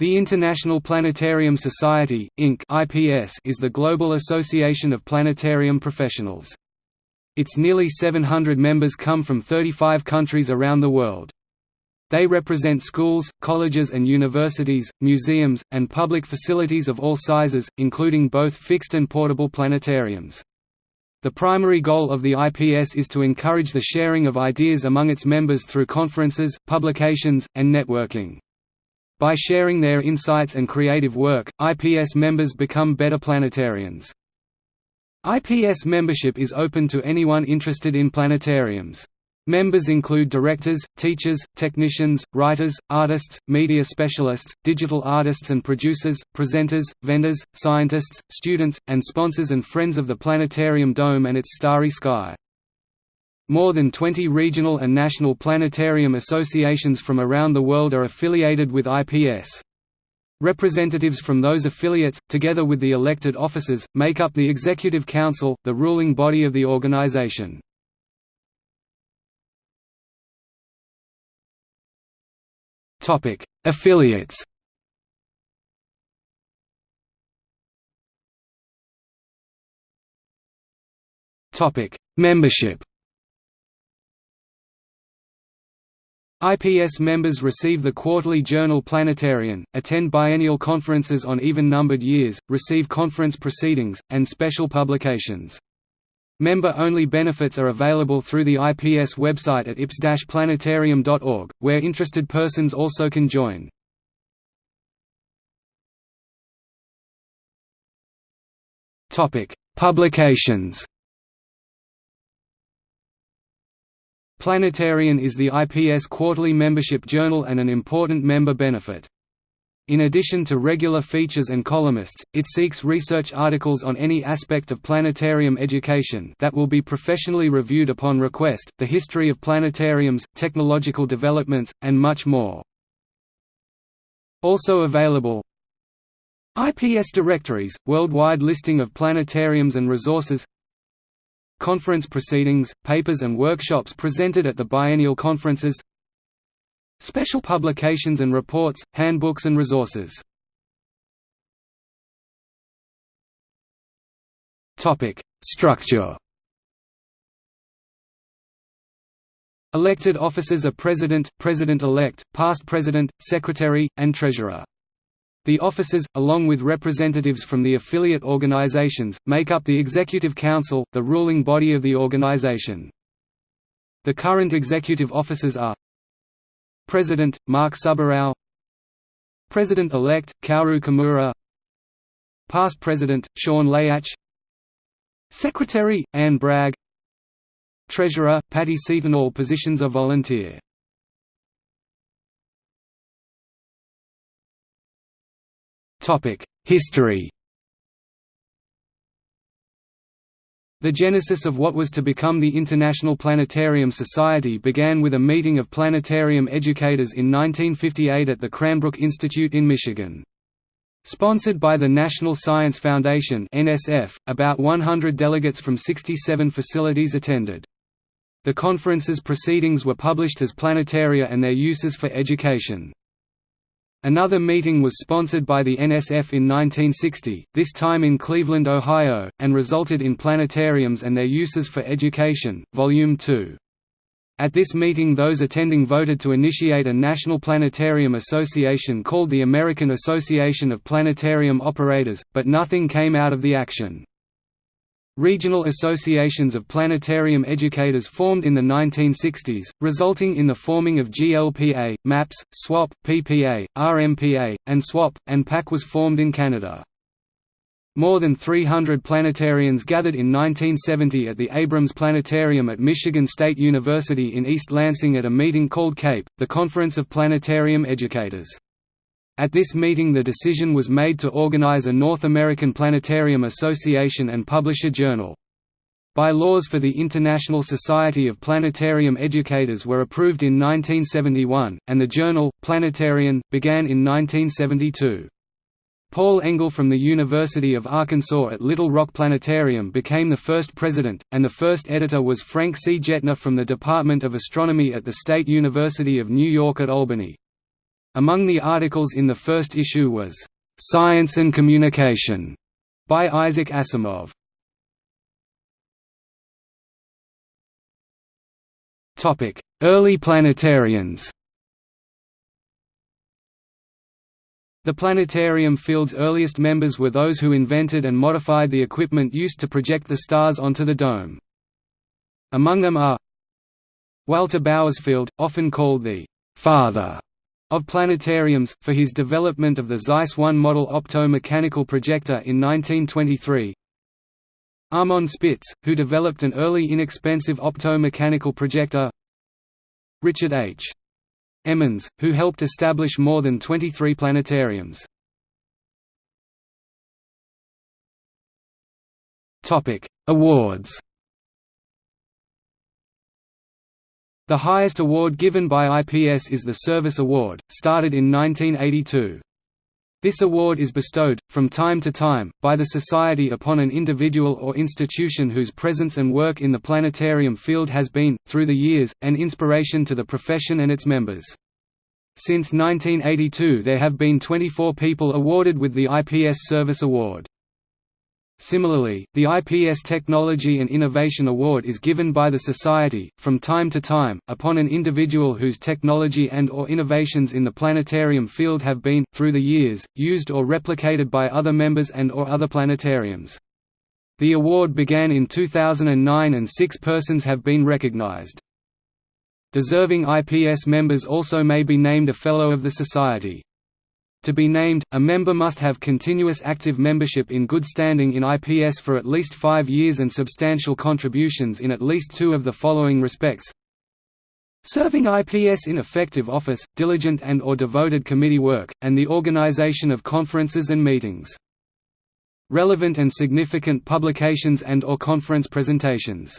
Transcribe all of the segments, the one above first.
The International Planetarium Society, Inc. (IPS) is the global association of planetarium professionals. Its nearly 700 members come from 35 countries around the world. They represent schools, colleges and universities, museums, and public facilities of all sizes, including both fixed and portable planetariums. The primary goal of the IPS is to encourage the sharing of ideas among its members through conferences, publications, and networking. By sharing their insights and creative work, IPS members become better planetarians. IPS membership is open to anyone interested in planetariums. Members include directors, teachers, technicians, writers, artists, media specialists, digital artists and producers, presenters, vendors, scientists, students, and sponsors and friends of the planetarium dome and its starry sky. More than 20 regional and national planetarium associations from around the world are affiliated with IPS. Representatives from those affiliates, together with the elected officers, make up the Executive Council, the ruling body of the organization. Affiliates Membership IPS members receive the quarterly journal Planetarian, attend biennial conferences on even-numbered years, receive conference proceedings, and special publications. Member-only benefits are available through the IPS website at ips-planetarium.org, where interested persons also can join. Publications Planetarian is the IPS quarterly membership journal and an important member benefit. In addition to regular features and columnists, it seeks research articles on any aspect of planetarium education that will be professionally reviewed upon request, the history of planetariums, technological developments, and much more. Also available IPS directories, worldwide listing of planetariums and resources Conference proceedings, papers and workshops presented at the biennial conferences Special publications and reports, handbooks and resources Structure Elected officers are President, President-elect, Past President, Secretary, and Treasurer. The officers, along with representatives from the affiliate organizations, make up the Executive Council, the ruling body of the organization. The current executive officers are President, Mark SubbaRao President-elect, Kaoru Kimura Past President, Shawn Laatsch Secretary, Anne Bragg Treasurer, Patty Seaton All positions are volunteer History The genesis of what was to become the International Planetarium Society began with a meeting of planetarium educators in 1958 at the Cranbrook Institute in Michigan. Sponsored by the National Science Foundation NSF, about 100 delegates from 67 facilities attended. The conference's proceedings were published as planetaria and their uses for education. Another meeting was sponsored by the NSF in 1960, this time in Cleveland, Ohio, and resulted in Planetariums and Their Uses for Education, Volume 2. At this meeting those attending voted to initiate a national planetarium association called the American Association of Planetarium Operators, but nothing came out of the action. Regional associations of planetarium educators formed in the 1960s, resulting in the forming of GLPA, MAPS, SWAP, PPA, RMPA, and SWAP, and PAC was formed in Canada. More than 300 planetarians gathered in 1970 at the Abrams Planetarium at Michigan State University in East Lansing at a meeting called CAPE, the Conference of Planetarium Educators. At this meeting the decision was made to organize a North American Planetarium Association and publish a journal. Bylaws for the International Society of Planetarium Educators were approved in 1971, and the journal, Planetarian, began in 1972. Paul Engel from the University of Arkansas at Little Rock Planetarium became the first president, and the first editor was Frank C. Jettner from the Department of Astronomy at the State University of New York at Albany. Among the articles in the first issue was, "'Science and Communication' by Isaac Asimov. Early planetarians The planetarium field's earliest members were those who invented and modified the equipment used to project the stars onto the dome. Among them are Walther Bauersfeld, often called the «father» of planetariums, for his development of the Zeiss 1 model opto-mechanical projector in 1923 Armand Spitz, who developed an early inexpensive opto-mechanical projector Richard H. Emmons, who helped establish more than 23 planetariums. Awards The highest award given by IPS is the Service Award, started in 1982. This award is bestowed, from time to time, by the Society upon an individual or institution whose presence and work in the planetarium field has been, through the years, an inspiration to the profession and its members. Since 1982 there have been 24 people awarded with the IPS Service Award. Similarly, the IPS Technology and Innovation Award is given by the Society, from time to time, upon an individual whose technology and or innovations in the planetarium field have been, through the years, used or replicated by other members and or other planetariums. The award began in 2009 and six persons have been recognized. Deserving IPS members also may be named a Fellow of the Society. To be named, a member must have continuous active membership in good standing in IPS for at least five years and substantial contributions in at least two of the following respects Serving IPS in effective office, diligent and or devoted committee work, and the organization of conferences and meetings. Relevant and significant publications and or conference presentations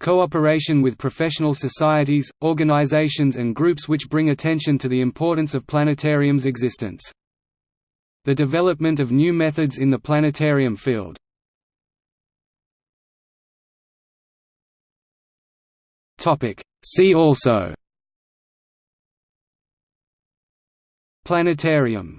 Cooperation with professional societies, organizations and groups which bring attention to the importance of planetariums' existence. The development of new methods in the planetarium field. See also Planetarium